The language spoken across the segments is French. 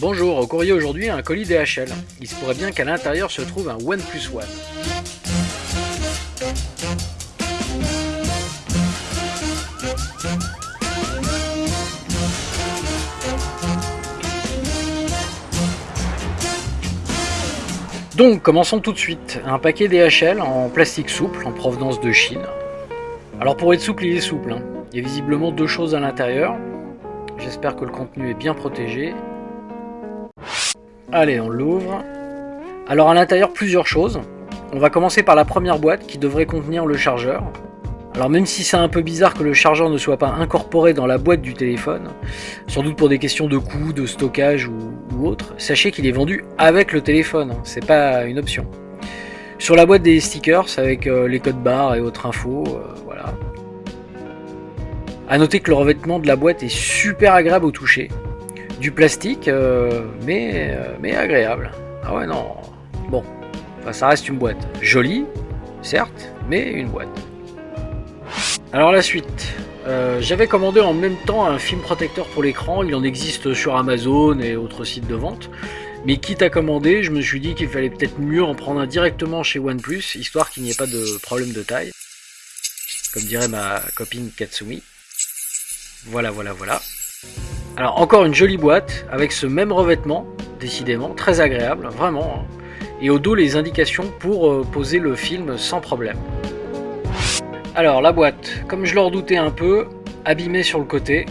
Bonjour, au courrier aujourd'hui un colis DHL. Il se pourrait bien qu'à l'intérieur se trouve un OnePlus One. Donc, commençons tout de suite. Un paquet DHL en plastique souple, en provenance de Chine. Alors pour être souple, il est souple. hein. Il y a visiblement deux choses à l'intérieur. J'espère que le contenu est bien protégé. Allez, on l'ouvre. Alors à l'intérieur, plusieurs choses. On va commencer par la première boîte qui devrait contenir le chargeur. Alors même si c'est un peu bizarre que le chargeur ne soit pas incorporé dans la boîte du téléphone, sans doute pour des questions de coût, de stockage ou, autre, sachez qu'il est vendu avec le téléphone, hein. c'est pas une option. Sur la boîte des stickers avec euh, les codes barres et autres infos, euh, voilà. A noter que le revêtement de la boîte est super agréable au toucher. Du plastique, euh, mais, euh, mais agréable. Ah ouais non, bon, enfin ça reste une boîte. Jolie, certes, mais une boîte. Alors la suite. Euh, J'avais commandé en même temps un film protecteur pour l'écran, il en existe sur Amazon et autres sites de vente. Mais quitte à commander, je me suis dit qu'il fallait peut-être mieux en prendre un directement chez OnePlus, histoire qu'il n'y ait pas de problème de taille. Comme dirait ma copine Katsumi. Voilà, voilà, voilà. Alors encore une jolie boîte, avec ce même revêtement, décidément, très agréable, vraiment. hein. Et au dos les indications pour euh, poser le film sans problème. Alors la boîte, comme je le redoutais un peu, abîmée sur le côté,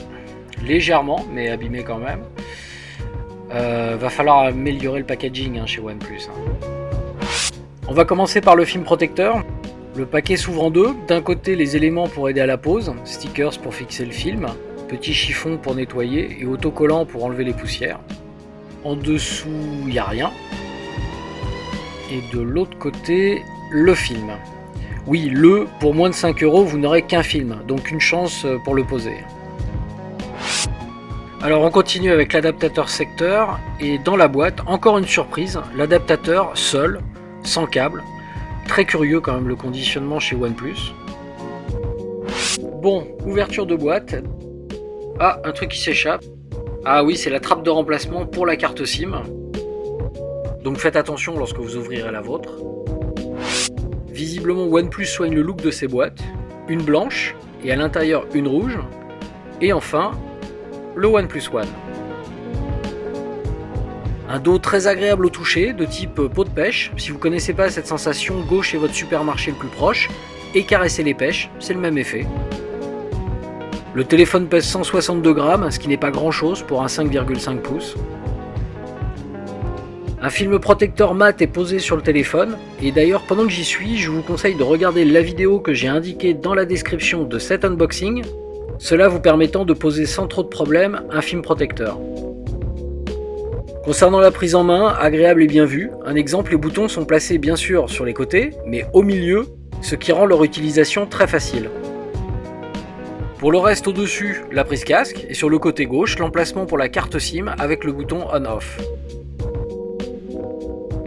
légèrement, mais abîmée quand même. Euh, va falloir améliorer le packaging hein, chez OnePlus. hein. On va commencer par le film protecteur. Le paquet s'ouvre deux. D'un côté, les éléments pour aider à la pose, stickers pour fixer le film, petit chiffon pour nettoyer et autocollant pour enlever les poussières. En dessous, il n'y a rien. Et de l'autre côté, le film. Oui, le, pour moins de 5 euros, vous n'aurez qu'un film, donc une chance euh, pour le poser. Alors on continue avec l'adaptateur secteur, et dans la boîte, encore une surprise, l'adaptateur seul, sans câble. Très curieux quand même le conditionnement chez OnePlus. Bon, ouverture de boîte. Ah, un truc qui s'échappe. Ah oui, c'est la trappe de remplacement pour la carte SIM. Donc faites attention lorsque vous ouvrirez la vôtre. Visiblement OnePlus soigne le look de ses boîtes. Une blanche et à l'intérieur une rouge. Et enfin, le OnePlus One. Un dos très agréable au toucher, de type peau de pêche. Si vous connaissez pas cette sensation, go chez votre supermarché le plus proche et caressez les pêches, c'est le même effet. Le téléphone pèse 162 grammes, ce qui n'est pas grand chose pour un 5,5 pouces. Un film protecteur mat est posé sur le téléphone, et d'ailleurs pendant que j'y suis, je vous conseille de regarder la vidéo que j'ai indiquée dans la description de cet unboxing, cela vous permettant de poser sans trop de problème un film protecteur. Concernant la prise en main, agréable et bien vue, un exemple les boutons sont placés bien sûr sur les côtés, mais au milieu, ce qui rend leur utilisation très facile. Pour le reste au-dessus, la prise casque, et sur le côté gauche, l'emplacement pour la carte SIM avec le bouton on-off.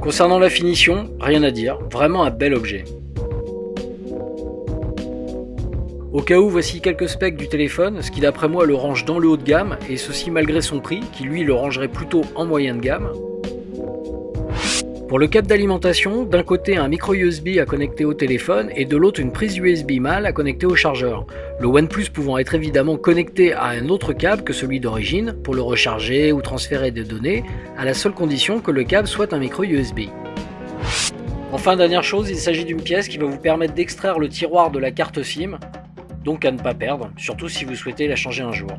Concernant la finition, rien à dire, vraiment un bel objet. Au cas où, voici quelques specs du téléphone, ce qui d'après moi le range dans le haut de gamme, et ceci malgré son prix, qui lui le rangerait plutôt en moyen de gamme. Pour le câble d'alimentation, d'un côté un micro USB à connecter au téléphone et de l'autre une prise USB mâle à connecter au chargeur. Le OnePlus pouvant être évidemment connecté à un autre câble que celui d'origine pour le recharger ou transférer des données, à la seule condition que le câble soit un micro USB. Enfin, dernière chose, il s'agit d'une pièce qui va vous permettre d'extraire le tiroir de la carte SIM, donc à ne pas perdre, surtout si vous souhaitez la changer un jour.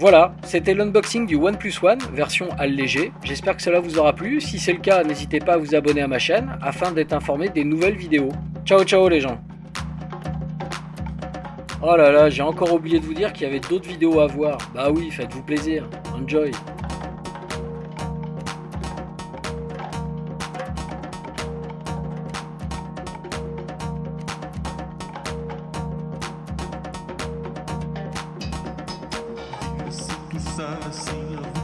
Voilà, c'était l'unboxing du OnePlus One, version allégée. J'espère que cela vous aura plu. Si c'est le cas, n'hésitez pas à vous abonner à ma chaîne afin d'être informé des nouvelles vidéos. Ciao ciao les gens Oh là là, j'ai encore oublié de vous dire qu'il y avait d'autres vidéos à voir. Bah oui, faites-vous plaisir. Enjoy dançar assim.